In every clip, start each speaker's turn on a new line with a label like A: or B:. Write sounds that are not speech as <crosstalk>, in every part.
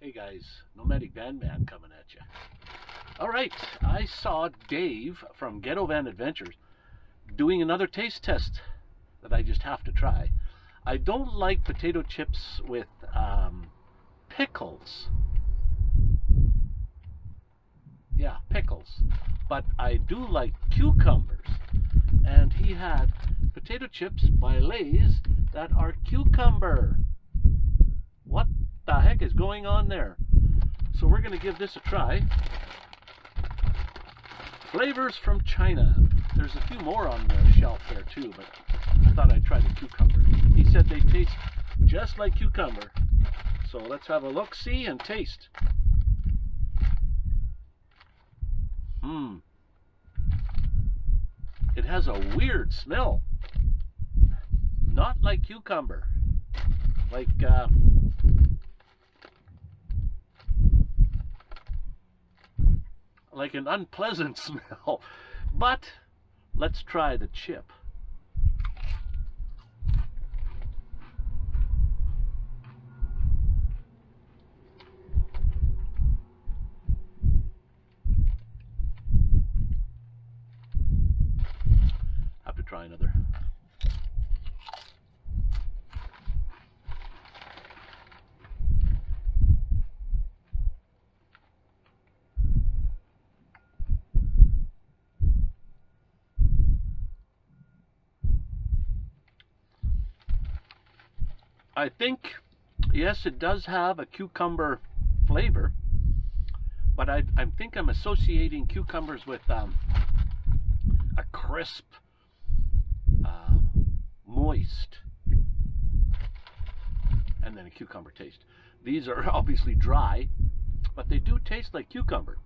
A: Hey guys, Nomadic Van Man coming at you. All right, I saw Dave from Ghetto Van Adventures doing another taste test that I just have to try. I don't like potato chips with um, pickles. Yeah, pickles. But I do like cucumbers. And he had potato chips by Lay's that are cucumber. The heck is going on there? So we're going to give this a try. Flavors from China. There's a few more on the shelf there too, but I thought I'd try the cucumber. He said they taste just like cucumber. So let's have a look, see, and taste. Mmm. It has a weird smell. Not like cucumber. Like, uh, like an unpleasant <laughs> smell. But let's try the chip. Have to try another. I think, yes, it does have a cucumber flavor, but I, I think I'm associating cucumbers with um, a crisp, uh, moist, and then a cucumber taste. These are <laughs> obviously dry, but they do taste like cucumber.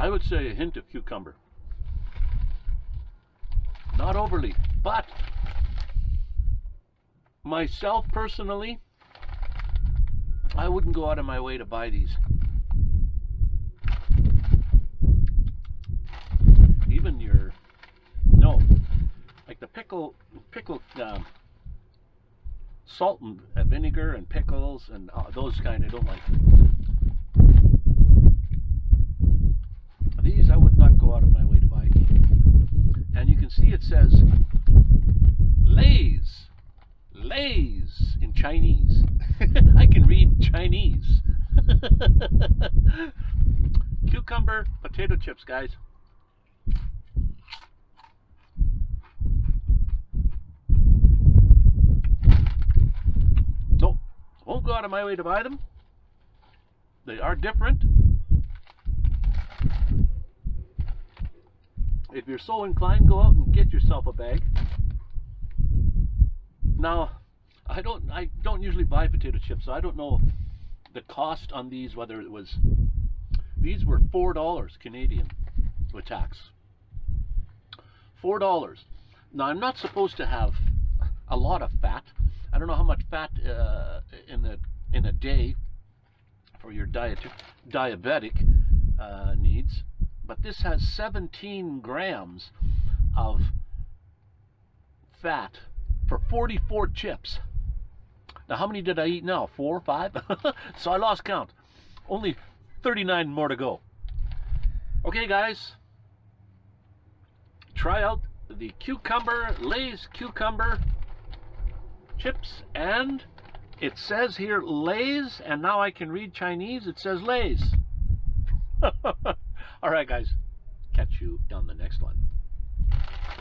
A: I would say a hint of cucumber. Not overly, but myself personally, I wouldn't go out of my way to buy these. Even your, no, like the pickle, pickle, um, salt and vinegar and pickles and uh, those kind I don't like. These I would not go out of my way to buy again. And it says Lay's. Lay's in Chinese. <laughs> I can read Chinese. <laughs> Cucumber potato chips, guys. Nope. Won't go out of my way to buy them. They are different. If you're so inclined, go out and get yourself a bag. Now, I don't I don't usually buy potato chips, so I don't know the cost on these, whether it was these were four dollars Canadian with tax. Four dollars. Now I'm not supposed to have a lot of fat. I don't know how much fat uh, in a in a day for your diet diabetic uh, needs but this has 17 grams of fat for 44 chips. Now, how many did I eat now? Four, five? <laughs> so I lost count. Only 39 more to go. Okay, guys. Try out the cucumber, Lay's cucumber chips. And it says here Lay's, and now I can read Chinese. It says Lay's. <laughs> All right, guys. Catch you on the next one.